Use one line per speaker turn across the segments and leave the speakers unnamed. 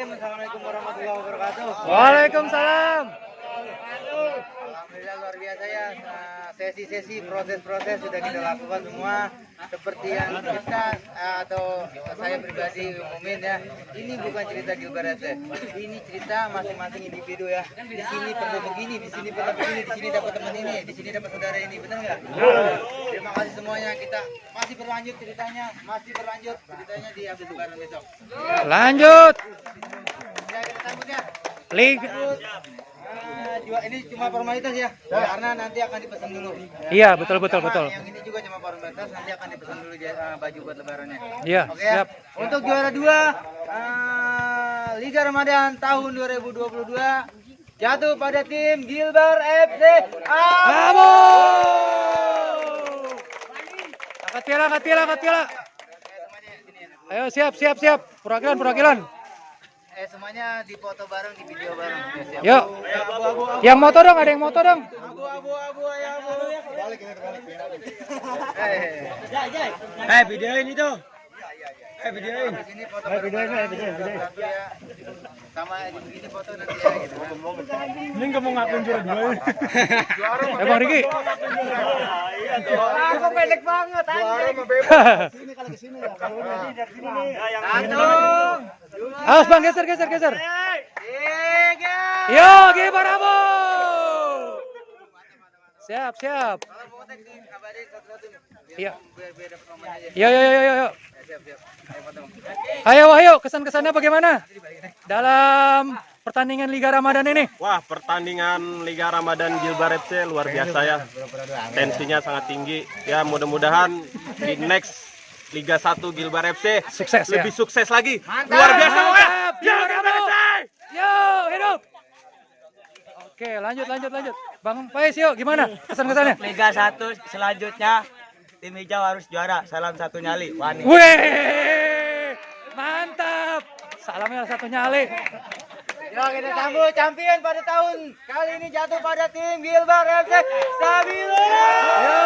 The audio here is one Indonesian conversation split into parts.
Assalamualaikum warahmatullahi wabarakatuh.
Waalaikumsalam.
Alhamdulillah luar biasa ya. Sesi-sesi proses-proses sudah kita lakukan semua seperti yang kita eh, atau saya pribadi umumin ya. Ini bukan cerita Gilbert. Ini cerita masing-masing individu ya. Di sini perlu begini, di sini perlu begini, di sini dapat teman ini, di sini dapat saudara ini. Benar nggak? Terima kasih semuanya. Kita masih berlanjut ceritanya, masih berlanjut ceritanya di Abdul Lebaran besok.
Lanjut.
Ya kita sambut ya.
Liga.
Jua- ini cuma formalitas ya, karena nanti akan dipesan dulu.
Iya, betul betul
Sama
betul.
Yang ini juga cuma formalitas, nanti akan dipesan dulu ah, baju buat lebarannya.
Iya,
Oke ya.
siap.
Untuk juara dua ah, Liga Ramadan tahun 2022 jatuh pada tim Gilbar FC.
Bravo. Angkat piala, angkat piala, angkat piala. Ayo siap, siap, siap. Perwakilan, perwakilan.
Eh semuanya dipoto bareng di video bareng. Ya.
Yuk.
Ya, abu, abu, abu,
Yang moto dong, ada yang moto dong.
abu, abu, abu, ya, abu. Balik ini balik. Eh,
Eh, videoin itu. Eh, videoin.
di sini foto bareng. Tapi ya, sama ini foto nanti ya gitu.
Ini nggak mau ngakuin juara dua.
Eh, Bang Riki.
Aku pendek banget
Awas Bang, geser, geser, geser. Gibar Bravo. Siap, siap.
Kalau mau tag di kabarin satu-satu nih. Biar
Iya.
biar biar dapat nomornya aja.
Yo, yo, yo, yo, yo.
Ya, siap, siap. Ayo.
Ayo kesan-kesannya bagaimana dalam pertandingan Liga Ramadan ini?
Wah, pertandingan Liga Ramadan Gilbar FC luar biasa ya. Tensinya sangat tinggi. Ya, mudah-mudahan di next Liga 1 Gilbar FC
Sukses ya.
lebih sukses lagi. Luar biasa pokoknya.
Mantap,
Ya,
Gilbar
Gilbar
Bravo.
FC.
Yo, hidup. Oke, lanjut, lanjut, lanjut. Bang Pais, yuk, gimana kesan-kesannya?
Liga 1 selanjutnya tim hijau harus juara. Salam satu nyali. Wani.
Wih, mantap. Salamnya satu nyali.
Yo kita sambut champion pada tahun kali ini jatuh pada tim Gilbar FC Stabilo.
Yo.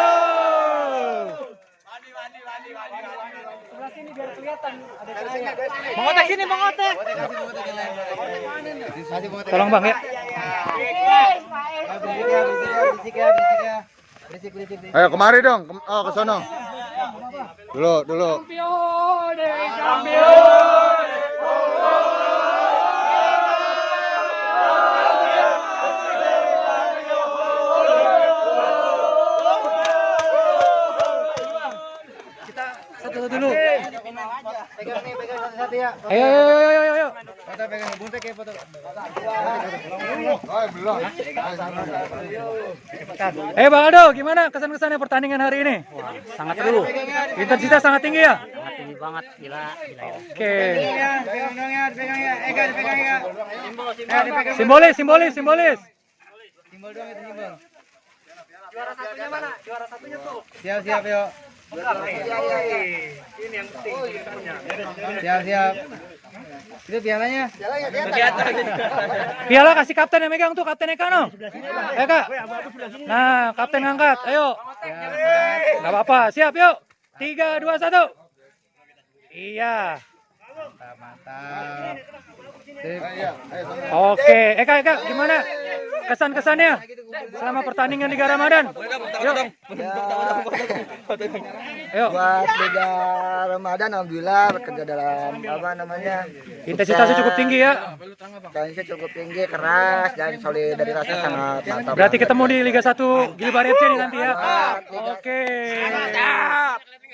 Mengotek sini mengotek.
Tolong Bang ya.
Berisik ya, berisik ya, berisik ya,
Ayo kemari dong, Kem- oh sono. Dulu, dulu.
Kita satu-satu dulu.
Pegang nih, pegang satu-satu ya.
Ayo, ayo, ayo, ayo, ayo.
Foto pegang buntek ya foto.
Belum.
Eh Bang Aldo, gimana kesan-kesannya pertandingan hari ini? sangat seru. Intensitas sangat tinggi ya?
Tinggi banget. Gila. Gila.
Oke.
Ya, pegang dong ya, ya. Eh, kan ya. Eh.
Simbolis, simbolis, simbolis.
Simbol dong itu simbol. Juara satunya mana? Juara satunya tuh. Siap, siap, yuk. Siap, siap. Itu pialanya.
Piala kasih kapten yang megang tuh, kapten Eka no. Eka. Nah, kapten ngangkat. Ayo. Gak apa-apa. Siap yuk. Tiga, dua, satu. Iya.
Mantap, mantap.
Oke. Eka, Eka, gimana? Kesan-kesannya selama pertandingan Liga Ramadan? Yuk. Ayo.
Buat Liga Ramadan alhamdulillah bekerja dalam apa namanya?
Intensitasnya cukup tinggi ya.
Tensinya cukup tinggi, keras dan solidaritasnya sangat mantap.
Berarti ketemu di Liga 1 Gilbar FC nih nanti ya. Oke.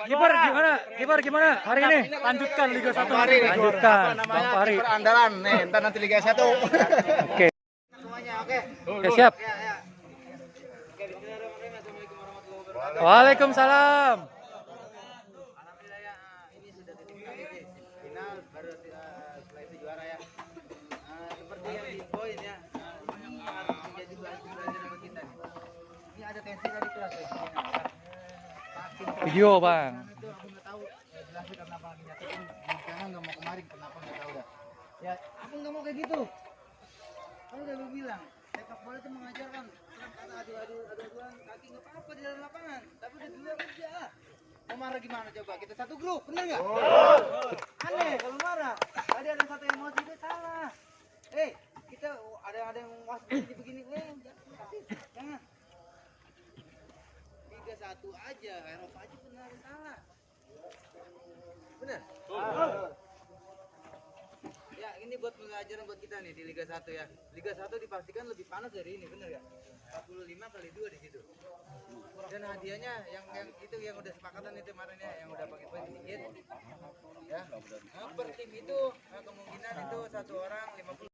Gilbar gimana? Gilbar gimana hari ini? Lanjutkan Liga 1 hari ini. Lanjutkan. Bang Fahri.
Andalan nih, ntar nanti Liga 1.
Oke.
Oke.
Oke, siap.
Ya, ya. Oke, bismillahirrahmanirrahim. Assalamualaikum warahmatullahi wabarakatuh.
Waalaikumsalam.
Alhamdulillah ini sudah titik kali sih. Final baru setelah itu juara ya. Seperti yang diinfoin ya, ini harus menjadi pelajaran belajar sama kita nih. Ini ada tensi tadi kelas ya. Makin
Video, Bang.
itu aku nggak tahu jelasnya karena apa nyakitin jangan nggak mau kemarin kenapa nggak tahu dah. Ya, aku nggak mau kayak gitu kan udah lu bilang sepak bola itu mengajarkan kata adu adu adu aduan kaki nggak apa apa di dalam lapangan. Tapi udah dulu kerja. Mau marah gimana coba? Kita satu grup bener nggak? Oh. aneh kalau marah. Tadi ada satu emosi itu salah. Eh kita ada ada yang was begini begini. Eh jangan. Tiga satu aja Eropa aja benar salah. Buat pelajaran buat kita nih di Liga 1 ya. Liga 1 dipastikan lebih panas dari ini, bener ya? 45 kali 2 di situ. Dan hadiahnya yang yang itu yang udah sepakatan itu kemarin ya, yang udah pakai poin sedikit. Ya. Nah, per tim itu nah, kemungkinan itu satu orang 50